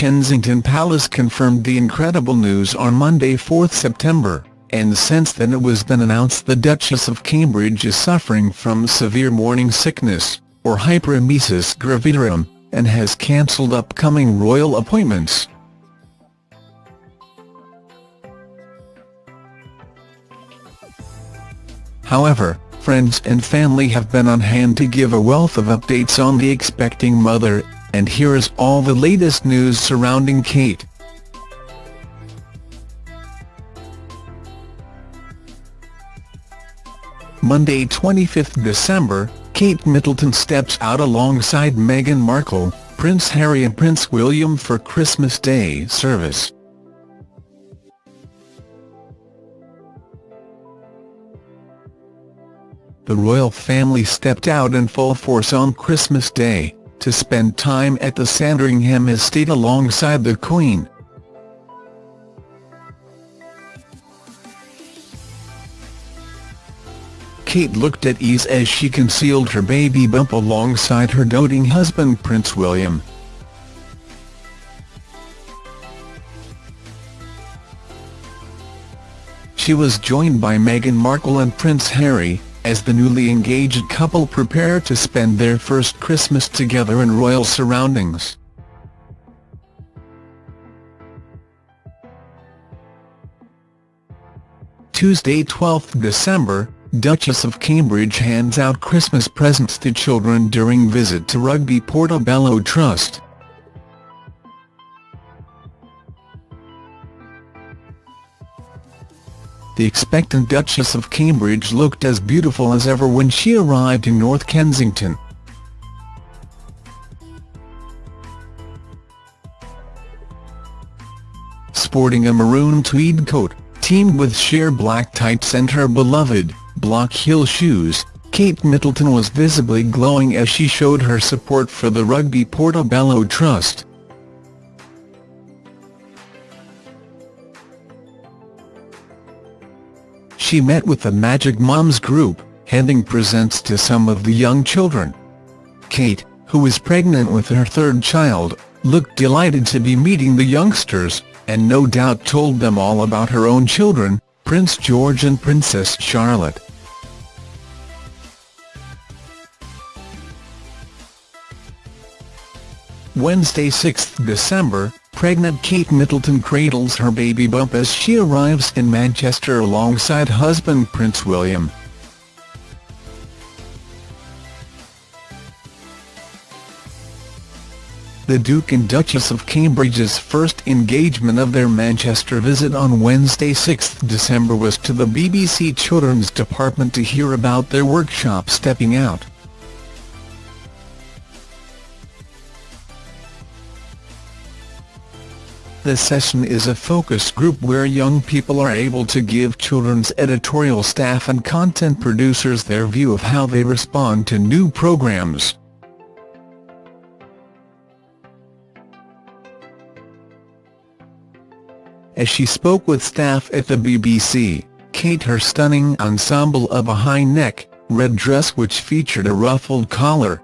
Kensington Palace confirmed the incredible news on Monday 4 September, and since then it was been announced the Duchess of Cambridge is suffering from severe morning sickness, or hyperemesis gravidarum, and has cancelled upcoming royal appointments. However, friends and family have been on hand to give a wealth of updates on the expecting mother, and here is all the latest news surrounding Kate. Monday 25 December, Kate Middleton steps out alongside Meghan Markle, Prince Harry and Prince William for Christmas Day service. The royal family stepped out in full force on Christmas Day, to spend time at the Sandringham estate alongside the Queen. Kate looked at ease as she concealed her baby bump alongside her doting husband Prince William. She was joined by Meghan Markle and Prince Harry, as the newly engaged couple prepare to spend their first Christmas together in royal surroundings. Tuesday 12 December, Duchess of Cambridge hands out Christmas presents to children during visit to Rugby Portobello Trust. The expectant Duchess of Cambridge looked as beautiful as ever when she arrived in North Kensington. Sporting a maroon tweed coat, teamed with sheer black tights and her beloved, block heel shoes, Kate Middleton was visibly glowing as she showed her support for the Rugby Portobello Trust. She met with the Magic Moms group, handing presents to some of the young children. Kate, who is pregnant with her third child, looked delighted to be meeting the youngsters, and no doubt told them all about her own children, Prince George and Princess Charlotte. Wednesday 6 December, pregnant Kate Middleton cradles her baby bump as she arrives in Manchester alongside husband Prince William. The Duke and Duchess of Cambridge's first engagement of their Manchester visit on Wednesday 6 December was to the BBC Children's Department to hear about their workshop Stepping Out. The session is a focus group where young people are able to give children's editorial staff and content producers their view of how they respond to new programmes. As she spoke with staff at the BBC, Kate her stunning ensemble of a high-neck, red dress which featured a ruffled collar,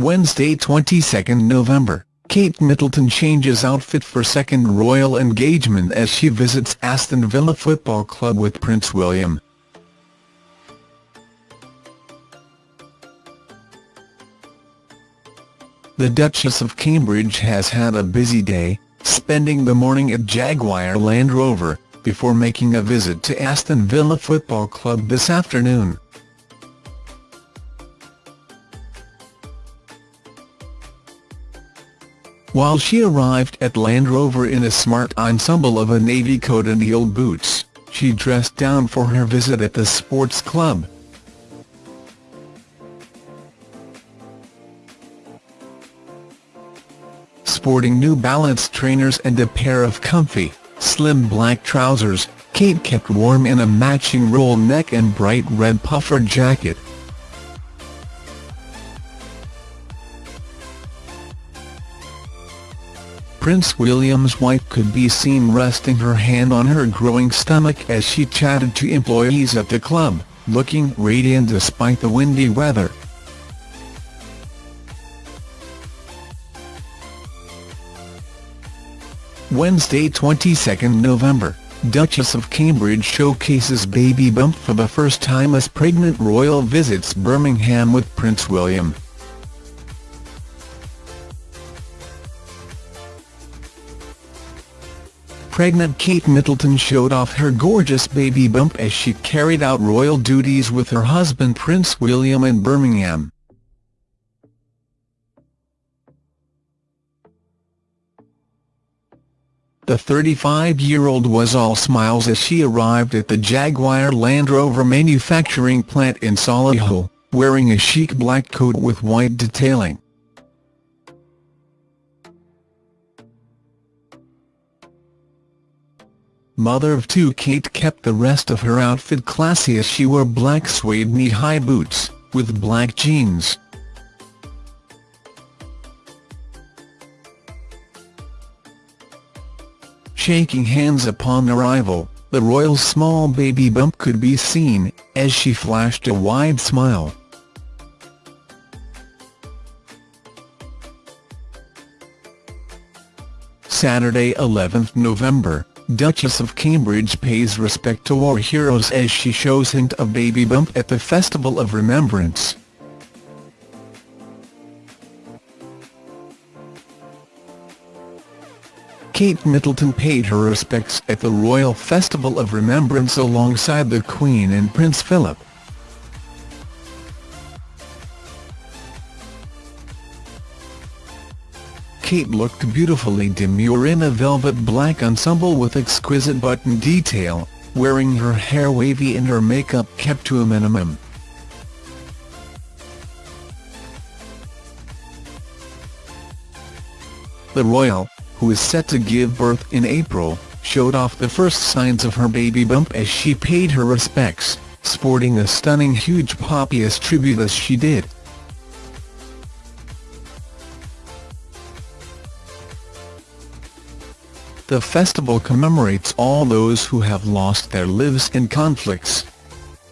Wednesday 22 November, Kate Middleton changes outfit for second royal engagement as she visits Aston Villa Football Club with Prince William. The Duchess of Cambridge has had a busy day, spending the morning at Jaguar Land Rover, before making a visit to Aston Villa Football Club this afternoon. While she arrived at Land Rover in a smart ensemble of a navy coat and heel boots, she dressed down for her visit at the sports club. Sporting New Balance trainers and a pair of comfy, slim black trousers, Kate kept warm in a matching roll neck and bright red puffer jacket. Prince William's wife could be seen resting her hand on her growing stomach as she chatted to employees at the club, looking radiant despite the windy weather. Wednesday 22 November, Duchess of Cambridge showcases baby bump for the first time as pregnant royal visits Birmingham with Prince William. Pregnant Kate Middleton showed off her gorgeous baby bump as she carried out royal duties with her husband Prince William in Birmingham. The 35-year-old was all smiles as she arrived at the Jaguar Land Rover manufacturing plant in Solihull, wearing a chic black coat with white detailing. Mother of two Kate kept the rest of her outfit classy as she wore black suede knee-high boots, with black jeans. Shaking hands upon arrival, the royal's small baby bump could be seen, as she flashed a wide smile. Saturday 11 November, Duchess of Cambridge pays respect to war heroes as she shows hint of baby bump at the Festival of Remembrance. Kate Middleton paid her respects at the Royal Festival of Remembrance alongside the Queen and Prince Philip. Kate looked beautifully demure in a velvet black ensemble with exquisite button detail, wearing her hair wavy and her makeup kept to a minimum. The royal, who is set to give birth in April, showed off the first signs of her baby bump as she paid her respects, sporting a stunning huge poppy as tribute as she did. The festival commemorates all those who have lost their lives in conflicts.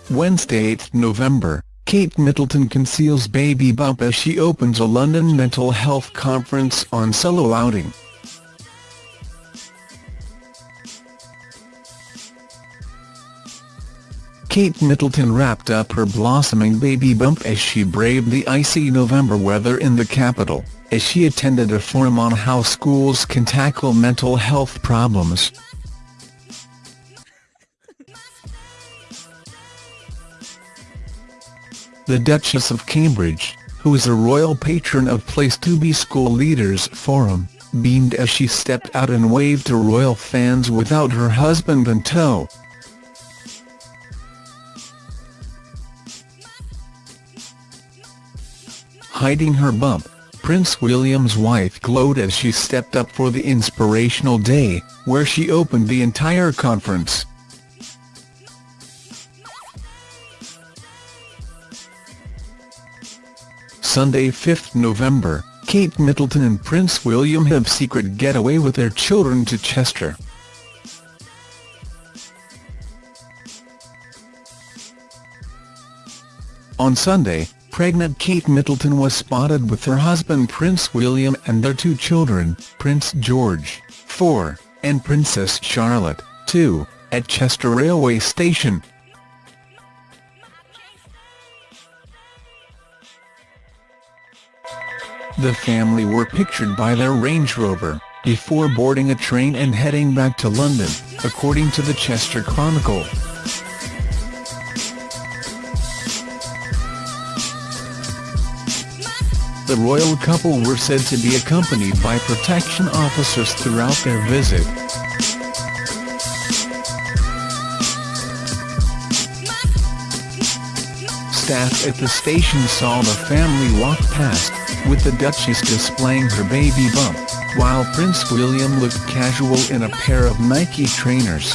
Wednesday 8 November, Kate Middleton conceals baby bump as she opens a London mental health conference on solo outing. Kate Middleton wrapped up her blossoming baby bump as she braved the icy November weather in the capital, as she attended a forum on how schools can tackle mental health problems. The Duchess of Cambridge, who is a royal patron of Place to Be School Leaders Forum, beamed as she stepped out and waved to royal fans without her husband in tow. hiding her bump, Prince William's wife glowed as she stepped up for the inspirational day, where she opened the entire conference. Sunday 5 November, Kate Middleton and Prince William have secret getaway with their children to Chester. On Sunday, pregnant Kate Middleton was spotted with her husband Prince William and their two children, Prince George, 4, and Princess Charlotte, 2, at Chester railway station. The family were pictured by their Range Rover, before boarding a train and heading back to London, according to the Chester Chronicle. The royal couple were said to be accompanied by protection officers throughout their visit. Staff at the station saw the family walk past, with the Duchess displaying her baby bump, while Prince William looked casual in a pair of Nike trainers.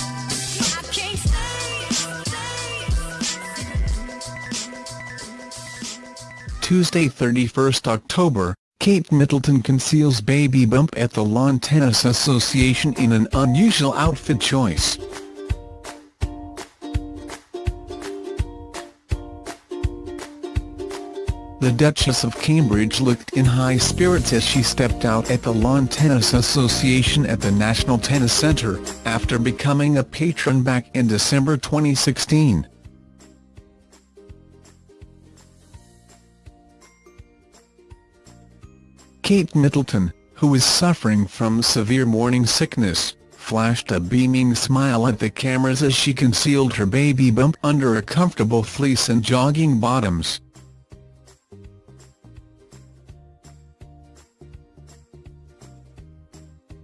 Tuesday 31 October, Kate Middleton conceals baby bump at the Lawn Tennis Association in an unusual outfit choice. The Duchess of Cambridge looked in high spirits as she stepped out at the Lawn Tennis Association at the National Tennis Centre, after becoming a patron back in December 2016. Kate Middleton, who is suffering from severe morning sickness, flashed a beaming smile at the cameras as she concealed her baby bump under a comfortable fleece and jogging bottoms.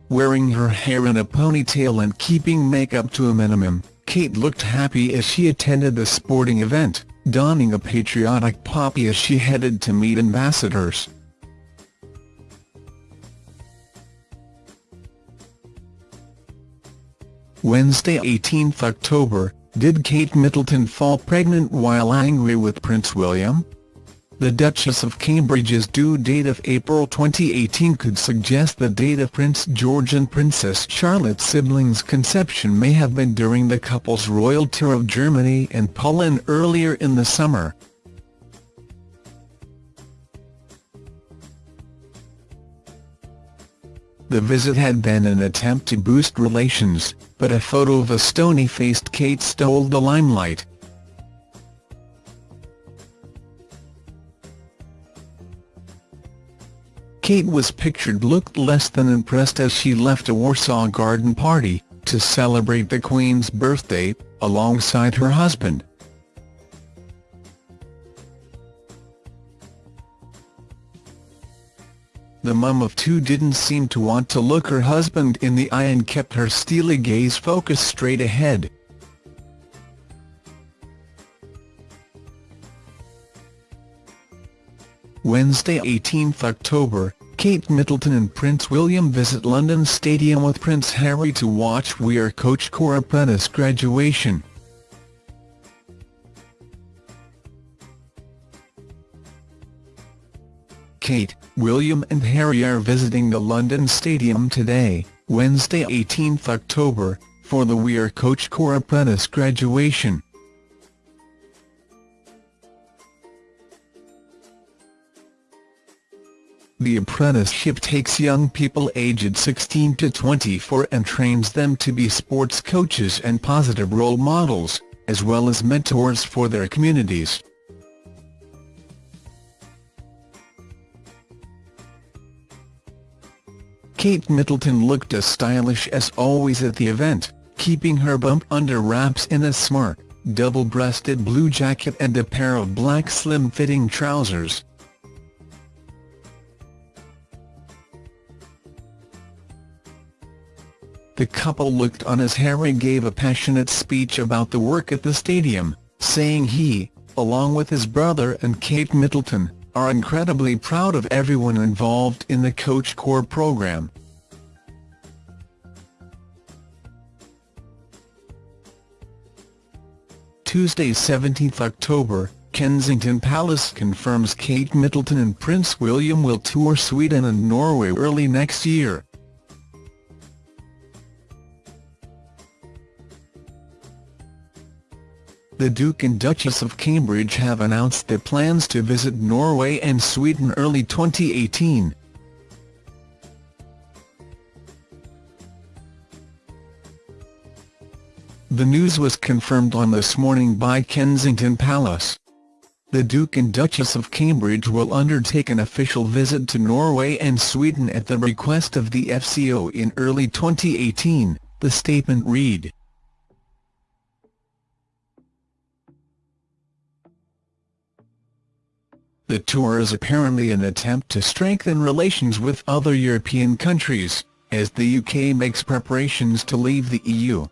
Wearing her hair in a ponytail and keeping makeup to a minimum, Kate looked happy as she attended the sporting event, donning a patriotic poppy as she headed to meet ambassadors. Wednesday 18 October, did Kate Middleton fall pregnant while angry with Prince William? The Duchess of Cambridge's due date of April 2018 could suggest the date of Prince George and Princess Charlotte's siblings' conception may have been during the couple's royal tour of Germany and Poland earlier in the summer. The visit had been an attempt to boost relations, but a photo of a stony-faced Kate stole the limelight. Kate was pictured looked less than impressed as she left a Warsaw garden party, to celebrate the Queen's birthday, alongside her husband. The mum of two didn't seem to want to look her husband in the eye and kept her steely gaze focused straight ahead. Wednesday 18 October, Kate Middleton and Prince William visit London Stadium with Prince Harry to watch We Are Coach Core apprentice graduation. Kate, William and Harry are visiting the London Stadium today, Wednesday 18 October, for the We Are Coach Core apprentice graduation. The apprenticeship takes young people aged 16 to 24 and trains them to be sports coaches and positive role models, as well as mentors for their communities. Kate Middleton looked as stylish as always at the event, keeping her bump under wraps in a smart, double-breasted blue jacket and a pair of black slim-fitting trousers. The couple looked on as Harry gave a passionate speech about the work at the stadium, saying he, along with his brother and Kate Middleton, are incredibly proud of everyone involved in the Coach Core program. Tuesday 17 October, Kensington Palace confirms Kate Middleton and Prince William will tour Sweden and Norway early next year. The Duke and Duchess of Cambridge have announced their plans to visit Norway and Sweden early 2018. The news was confirmed on This Morning by Kensington Palace. The Duke and Duchess of Cambridge will undertake an official visit to Norway and Sweden at the request of the FCO in early 2018, the statement read. The tour is apparently an attempt to strengthen relations with other European countries, as the UK makes preparations to leave the EU.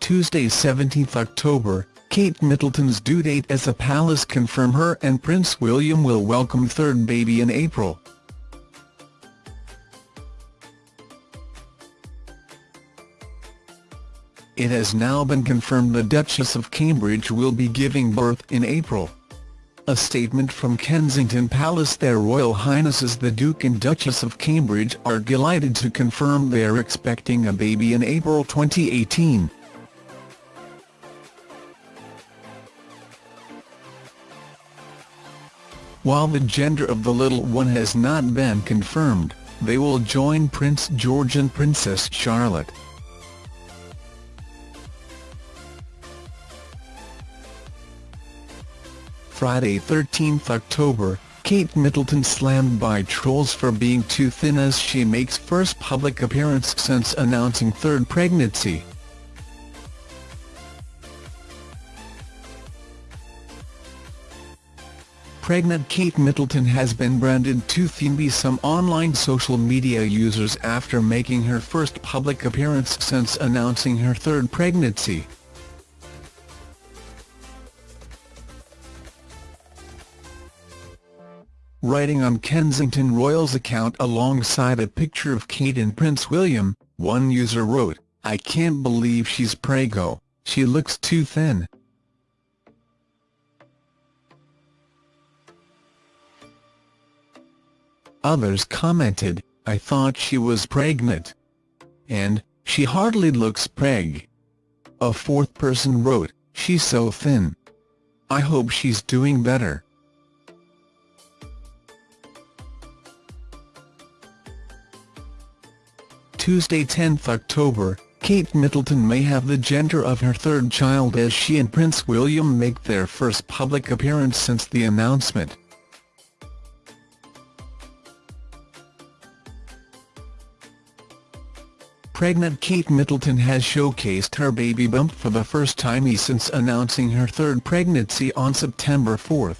Tuesday 17 October, Kate Middleton's due date as the palace confirm her and Prince William will welcome third baby in April. It has now been confirmed the Duchess of Cambridge will be giving birth in April. A statement from Kensington Palace Their Royal Highnesses the Duke and Duchess of Cambridge are delighted to confirm they are expecting a baby in April 2018. While the gender of the little one has not been confirmed, they will join Prince George and Princess Charlotte. Friday 13 October, Kate Middleton slammed by trolls for being too thin as she makes first public appearance since announcing third pregnancy. Pregnant Kate Middleton has been branded too thin by some online social media users after making her first public appearance since announcing her third pregnancy. Writing on Kensington Royals account alongside a picture of Kate and Prince William, one user wrote, I can't believe she's prego, she looks too thin. Others commented, I thought she was pregnant. And, she hardly looks preg. A fourth person wrote, she's so thin. I hope she's doing better. Tuesday 10 October, Kate Middleton may have the gender of her third child as she and Prince William make their first public appearance since the announcement. Pregnant Kate Middleton has showcased her baby bump for the first time since announcing her third pregnancy on September 4.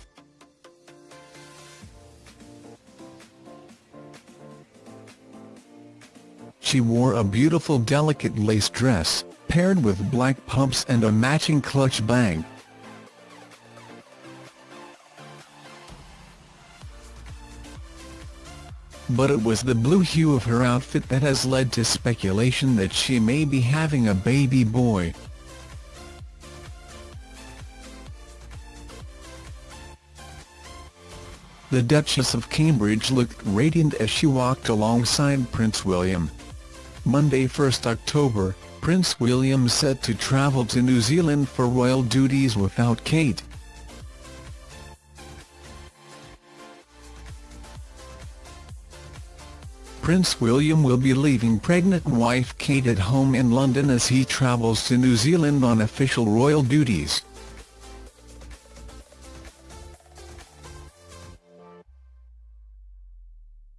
She wore a beautiful delicate lace dress, paired with black pumps and a matching clutch bag. But it was the blue hue of her outfit that has led to speculation that she may be having a baby boy. The Duchess of Cambridge looked radiant as she walked alongside Prince William. Monday 1 October, Prince William set to travel to New Zealand for royal duties without Kate. Prince William will be leaving pregnant wife Kate at home in London as he travels to New Zealand on official royal duties.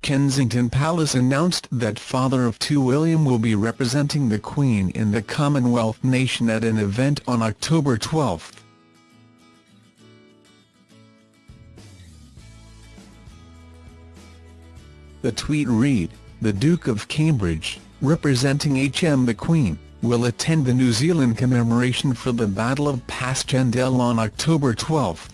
Kensington Palace announced that father of two William will be representing the Queen in the Commonwealth nation at an event on October 12. The tweet read, The Duke of Cambridge, representing HM the Queen, will attend the New Zealand commemoration for the Battle of Passchendaele on October 12.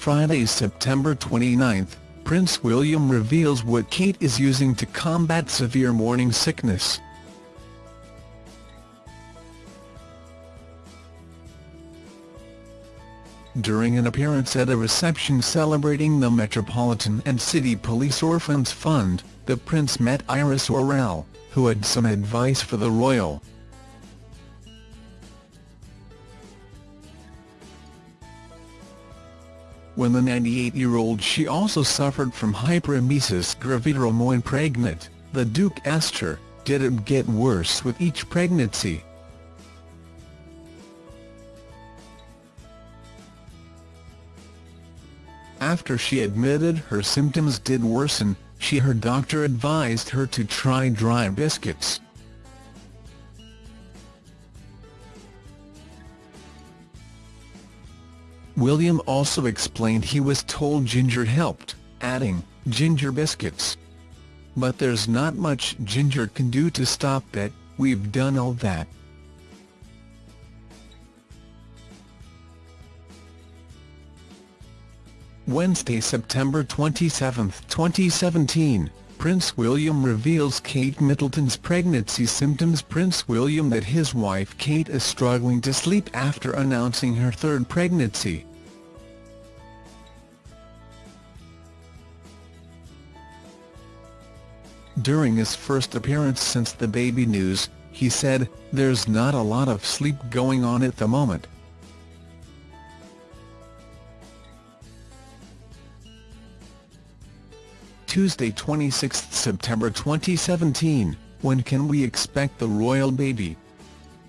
Friday, September 29, Prince William reveals what Kate is using to combat severe morning sickness. During an appearance at a reception celebrating the Metropolitan and City Police Orphans Fund, the Prince met Iris Orrell, who had some advice for the royal. When the 98-year-old she also suffered from hyperemesis gravidarum when pregnant, the Duke asked her, did it get worse with each pregnancy? After she admitted her symptoms did worsen, she her doctor advised her to try dry biscuits. William also explained he was told ginger helped, adding, ginger biscuits. But there's not much ginger can do to stop that, we've done all that. Wednesday, September 27, 2017, Prince William reveals Kate Middleton's pregnancy symptoms Prince William that his wife Kate is struggling to sleep after announcing her third pregnancy. During his first appearance since the baby news, he said, there's not a lot of sleep going on at the moment. Tuesday 26 September 2017, when can we expect the royal baby?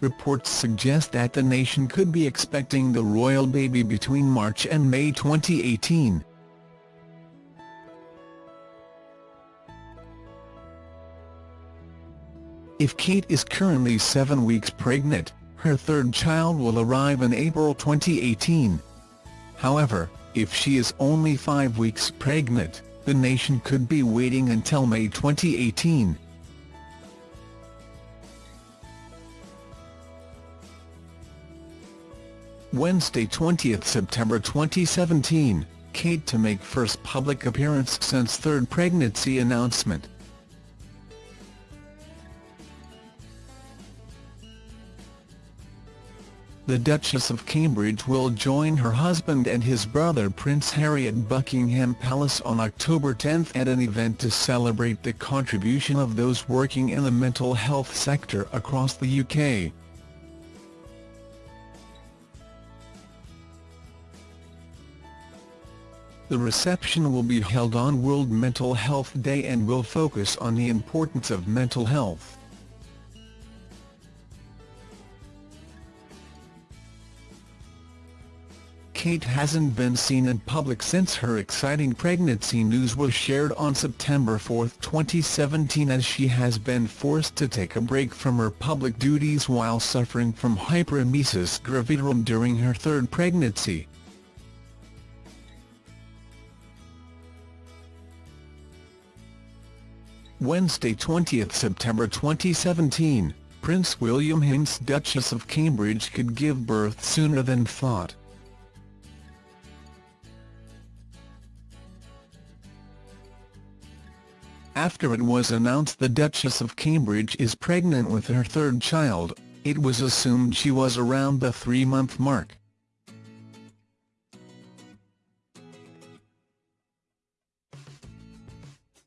Reports suggest that the nation could be expecting the royal baby between March and May 2018. If Kate is currently seven weeks pregnant, her third child will arrive in April 2018. However, if she is only five weeks pregnant, the nation could be waiting until May 2018. Wednesday 20 September 2017, Kate to make first public appearance since third pregnancy announcement. The Duchess of Cambridge will join her husband and his brother Prince Harry at Buckingham Palace on October 10 at an event to celebrate the contribution of those working in the mental health sector across the UK. The reception will be held on World Mental Health Day and will focus on the importance of mental health. Kate hasn't been seen in public since her exciting pregnancy news was shared on September 4, 2017 as she has been forced to take a break from her public duties while suffering from hyperemesis gravidarum during her third pregnancy. Wednesday 20 September 2017, Prince William hints Duchess of Cambridge could give birth sooner than thought. After it was announced the Duchess of Cambridge is pregnant with her third child, it was assumed she was around the three-month mark.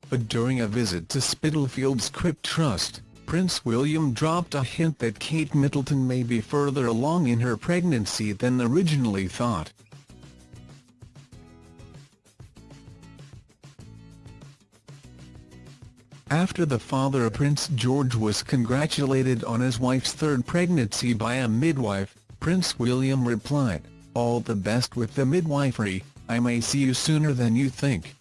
but during a visit to Spitalfields Crypt Trust, Prince William dropped a hint that Kate Middleton may be further along in her pregnancy than originally thought. After the father of Prince George was congratulated on his wife's third pregnancy by a midwife, Prince William replied, All the best with the midwifery, I may see you sooner than you think.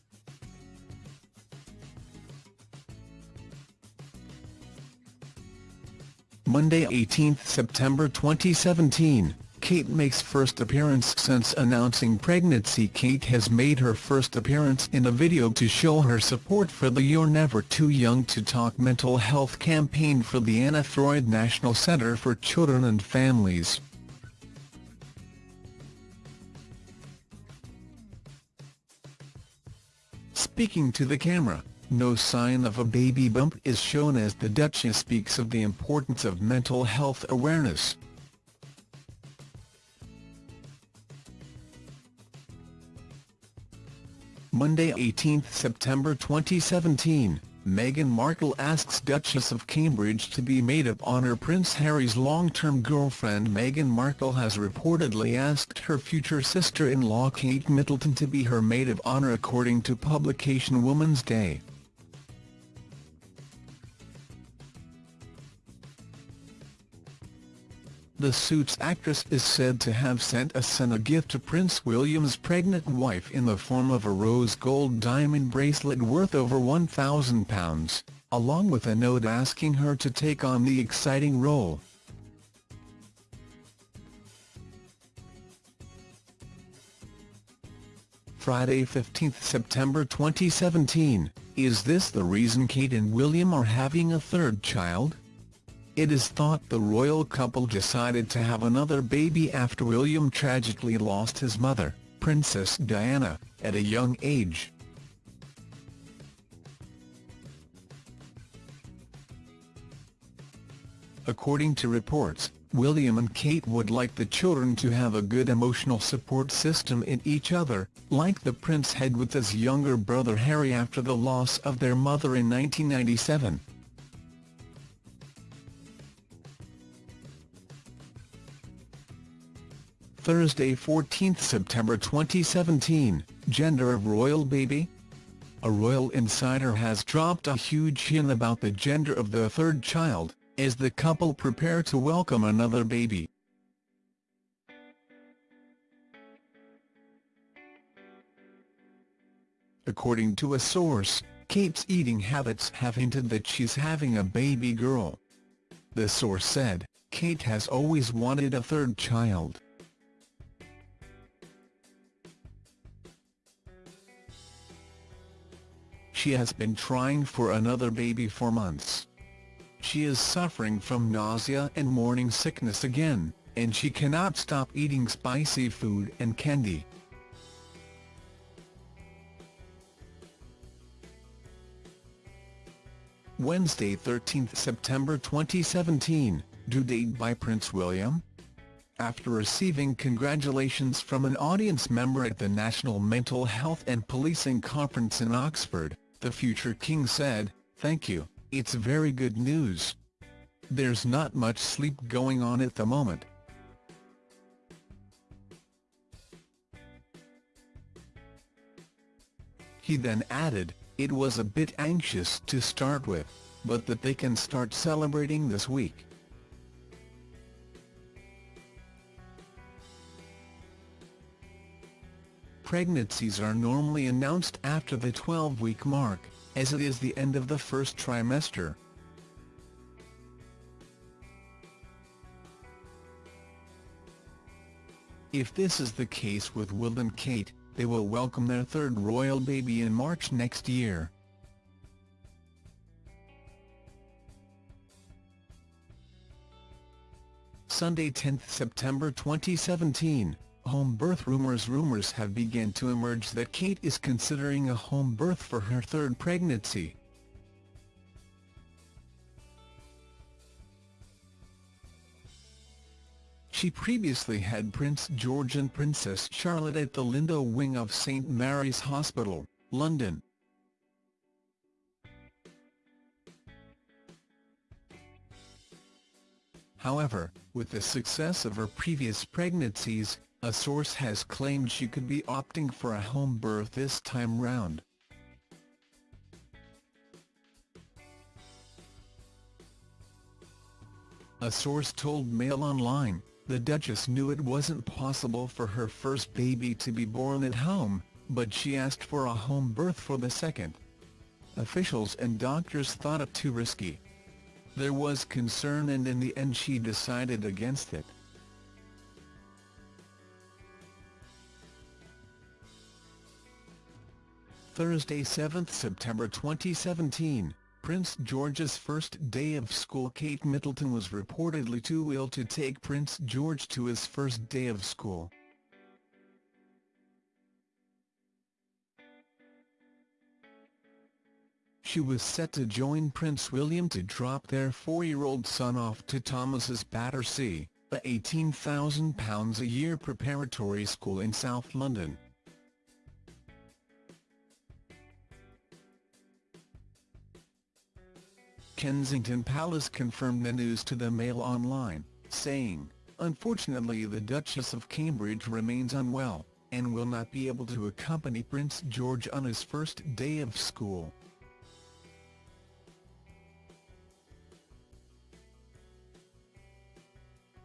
Monday 18 September 2017, Kate makes first appearance since announcing pregnancy Kate has made her first appearance in a video to show her support for the You're Never Too Young to Talk mental health campaign for the Anna Freud National Center for Children and Families. Speaking to the camera no sign of a baby bump is shown as the Duchess speaks of the importance of mental health awareness. Monday 18 September 2017, Meghan Markle asks Duchess of Cambridge to be maid of honour Prince Harry's long-term girlfriend Meghan Markle has reportedly asked her future sister-in-law Kate Middleton to be her maid of honour according to publication Woman's Day. The Suits actress is said to have sent a son a gift to Prince William's pregnant wife in the form of a rose gold diamond bracelet worth over £1,000, along with a note asking her to take on the exciting role. Friday 15 September 2017, is this the reason Kate and William are having a third child? It is thought the royal couple decided to have another baby after William tragically lost his mother, Princess Diana, at a young age. According to reports, William and Kate would like the children to have a good emotional support system in each other, like the prince had with his younger brother Harry after the loss of their mother in 1997. Thursday 14 September 2017, gender of royal baby? A royal insider has dropped a huge hint about the gender of the third child, as the couple prepare to welcome another baby. According to a source, Kate's eating habits have hinted that she's having a baby girl. The source said, Kate has always wanted a third child. She has been trying for another baby for months. She is suffering from nausea and morning sickness again, and she cannot stop eating spicy food and candy. Wednesday 13 September 2017, due date by Prince William? After receiving congratulations from an audience member at the National Mental Health and Policing Conference in Oxford, the future king said, Thank you, it's very good news. There's not much sleep going on at the moment. He then added, it was a bit anxious to start with, but that they can start celebrating this week. Pregnancies are normally announced after the 12-week mark, as it is the end of the first trimester. If this is the case with Will and Kate, they will welcome their third royal baby in March next year. Sunday 10 September 2017, home birth rumours Rumours have begun to emerge that Kate is considering a home birth for her third pregnancy. She previously had Prince George and Princess Charlotte at the Lindo wing of St Mary's Hospital, London. However, with the success of her previous pregnancies, a source has claimed she could be opting for a home birth this time round. A source told Mail Online, the Duchess knew it wasn't possible for her first baby to be born at home, but she asked for a home birth for the second. Officials and doctors thought it too risky. There was concern and in the end she decided against it. Thursday 7 September 2017 Prince George's first day of school Kate Middleton was reportedly too ill to take Prince George to his first day of school. She was set to join Prince William to drop their four-year-old son off to Thomas's Battersea, a £18,000 a year preparatory school in South London. Kensington Palace confirmed the news to the Mail Online, saying, Unfortunately the Duchess of Cambridge remains unwell, and will not be able to accompany Prince George on his first day of school.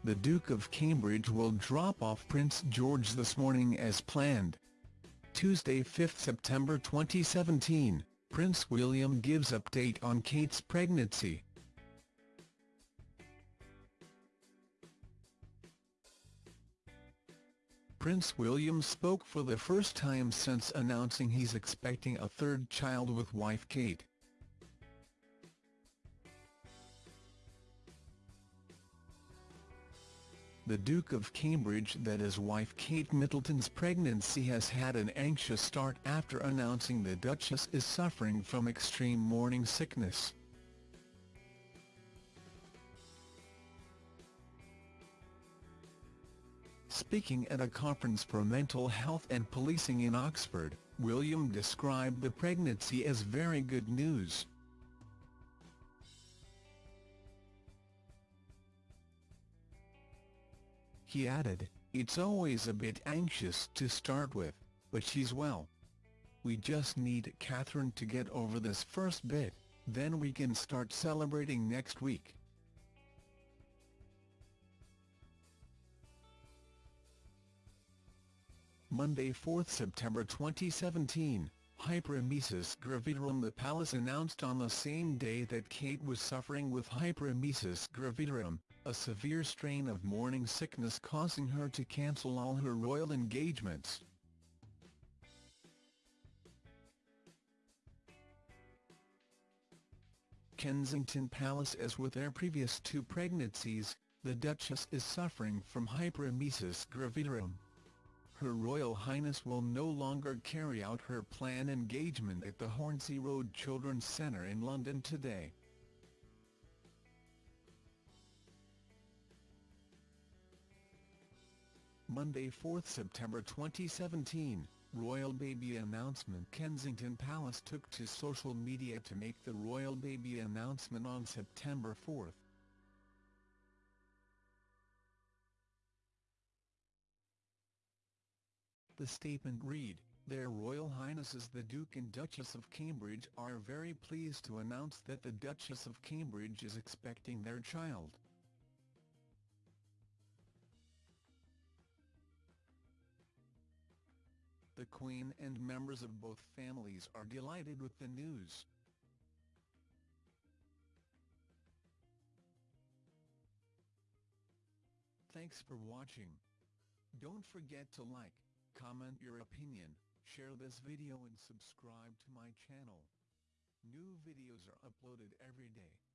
The Duke of Cambridge will drop off Prince George this morning as planned. Tuesday 5 September 2017 Prince William gives update on Kate's pregnancy. Prince William spoke for the first time since announcing he's expecting a third child with wife Kate. The Duke of Cambridge that his wife Kate Middleton's pregnancy has had an anxious start after announcing the Duchess is suffering from extreme morning sickness. Speaking at a conference for mental health and policing in Oxford, William described the pregnancy as very good news. He added, It's always a bit anxious to start with, but she's well. We just need Catherine to get over this first bit, then we can start celebrating next week. Monday 4 September 2017, hyperemesis gravidarum The palace announced on the same day that Kate was suffering with hyperemesis gravidarum, a severe strain of morning sickness causing her to cancel all her royal engagements. Kensington Palace As with their previous two pregnancies, the Duchess is suffering from hyperemesis gravidarum. Her Royal Highness will no longer carry out her planned engagement at the Hornsey Road Children's Centre in London today. Monday 4 September 2017, Royal Baby Announcement Kensington Palace took to social media to make the Royal Baby announcement on September 4. The statement read, Their Royal Highnesses the Duke and Duchess of Cambridge are very pleased to announce that the Duchess of Cambridge is expecting their child. The Queen and members of both families are delighted with the news. Thanks for watching. Don't forget to like, comment your opinion, share this video and subscribe to my channel. New videos are uploaded every day.